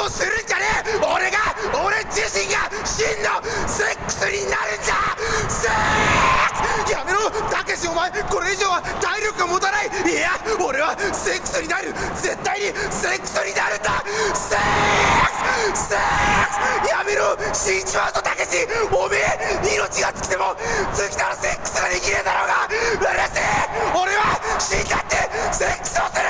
をするんじゃねえ。俺が俺自身が真のセックスになるんじゃ。セックス！やめろ！たけしお前これ以上は体力が持たない。いや俺はセックスになる。絶対にセックスになるんだ。セックス！セックス！やめろ！死んじまうぞたけしおめえ命が尽きても尽きたらセックスができねえだろうが。うれしい！俺は死んだってセックスをする。